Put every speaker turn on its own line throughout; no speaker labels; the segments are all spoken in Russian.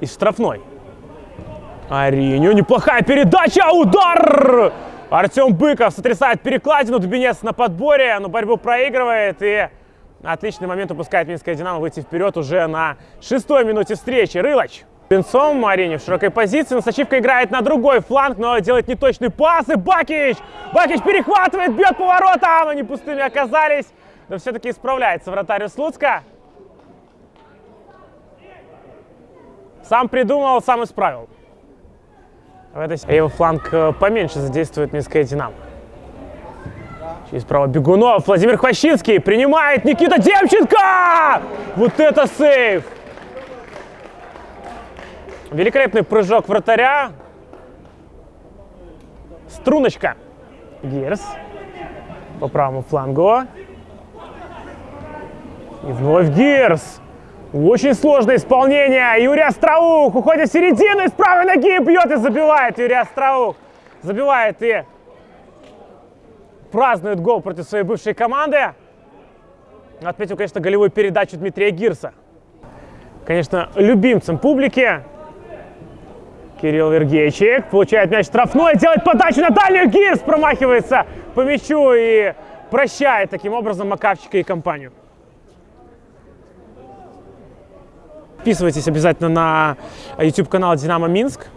из штрафной. Ариню, неплохая передача, удар! Артем Быков сотрясает перекладину, Дубинец на подборе, но борьбу проигрывает и отличный момент упускает Минская Динамо выйти вперед уже на шестой минуте встречи. Рылач. Пинцом Арине в широкой позиции, Носачивка играет на другой фланг, но делает неточный пас, и Бакич! Бакич перехватывает, бьет поворотом, они пустыми оказались, но все-таки исправляется вратарь Слуцка. Сам придумал, сам исправил. В этой его фланг э, поменьше задействует Минская Динамо. Через право Бегунов. Владимир Хвощинский принимает Никита Демченко! Вот это сейв! Великолепный прыжок вратаря. Струночка. Герс. По правому флангу. И вновь Герс. Очень сложное исполнение. Юрий Остроух уходит в середину и с правой ноги бьет и забивает. Юрий Остроух забивает и празднует гол против своей бывшей команды. Отметил, конечно, голевую передачу Дмитрия Гирса. Конечно, любимцем публики. Кирилл Вергейчик получает мяч штрафной, делает подачу на дальнюю. Гирс промахивается по мячу и прощает таким образом Макавчика и компанию. Подписывайтесь обязательно на YouTube-канал «Динамо Минск».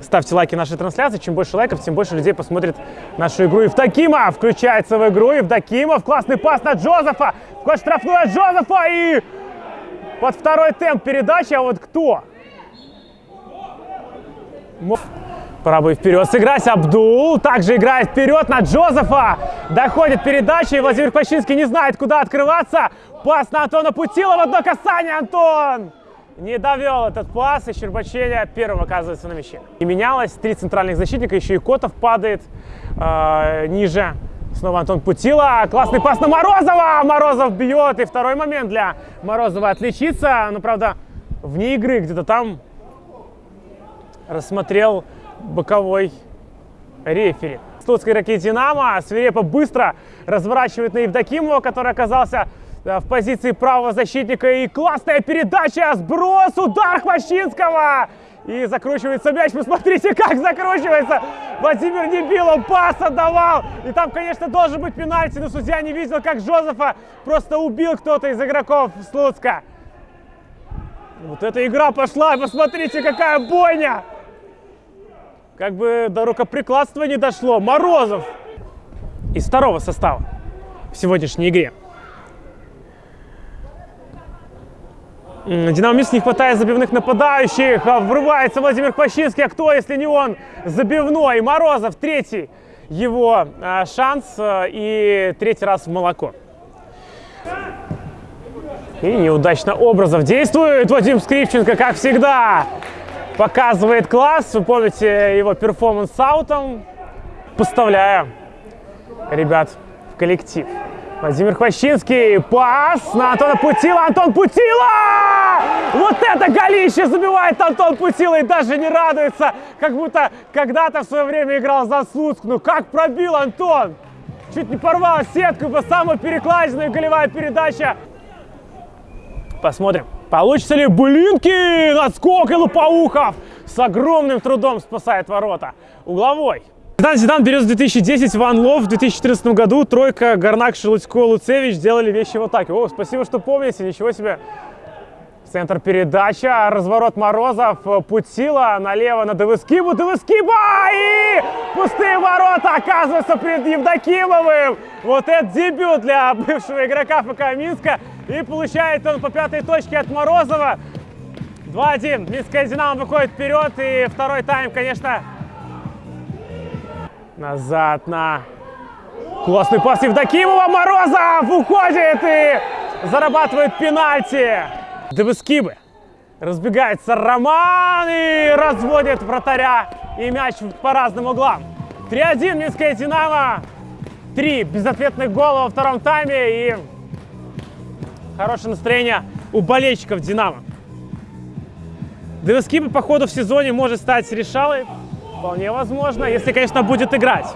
Ставьте лайки нашей трансляции. Чем больше лайков, тем больше людей посмотрит нашу игру. Евдокимов включается в игру. Евдокимов. Классный пас на Джозефа. Вход штрафной от Джозефа. И под второй темп передачи. А вот кто? Пора бы вперед сыграть. Абдул также играет вперед на Джозефа. Доходит передача, и Владимир Пащинский не знает, куда открываться. Пас на Антона Путилова. Одно касание, Антон! Не довел этот пас, и Щербачеля первым оказывается на мяче. И менялось. Три центральных защитника, еще и Котов падает э, ниже. Снова Антон Путила. Классный пас на Морозова. Морозов бьет. И второй момент для Морозова отличиться. Но, правда, вне игры где-то там рассмотрел боковой рефери. Слуцкий ракет «Динамо» свирепо быстро разворачивает на Евдокимова, который оказался в позиции правого защитника. И классная передача, сброс, удар Хвощинского. И закручивается мяч. Посмотрите, как закручивается. Владимир Небилов пас отдавал. И там, конечно, должен быть пенальти, но судья не видел, как Жозефа просто убил кто-то из игроков Слуцка. Вот эта игра пошла. Посмотрите, какая бойня. Как бы до рукоприкладства не дошло. Морозов из второго состава в сегодняшней игре. Динамо не хватает забивных нападающих. А врывается Владимир Пащинский. А кто, если не он? Забивной. Морозов третий его а, шанс. А, и третий раз в молоко. И неудачно Образов действует Вадим Скрипченко, как всегда показывает класс. Вы помните его перформанс с аутом. Поставляю ребят в коллектив. Владимир Хвощинский, пас на Антона Путила, Антон Путила! Вот это голище забивает Антон Путила и даже не радуется, как будто когда-то в свое время играл за Слуцк. Ну как пробил Антон! Чуть не порвал сетку по самой перекладиной голевая передача. Посмотрим. Получится ли Блинки? Отскок и Лопоухов с огромным трудом спасает ворота. Угловой. Зидан Зидан берет в 2010 Ван Лов. В 2014 году тройка Горнак, Шелудько, Луцевич сделали вещи в атаке. О, спасибо, что помните. Ничего себе. Центр передача, разворот Морозов, Путила налево на Девыскибу, Девыскиба и пустые ворота оказываются перед Евдокимовым. Вот это дебют для бывшего игрока ФК Минска. И получает он по пятой точке от Морозова. 2-1. Минская Динамо выходит вперед. И второй тайм, конечно, назад на классный пас Евдокимова. Морозов уходит и зарабатывает пенальти. Девыскибы. Разбегается Роман и разводит вратаря и мяч по разным углам. 3-1 Минская Динамо. Три безответных гола во втором тайме и хорошее настроение у болельщиков Динамо. Девескипа по ходу в сезоне может стать решалой. Вполне возможно, если, конечно, будет играть.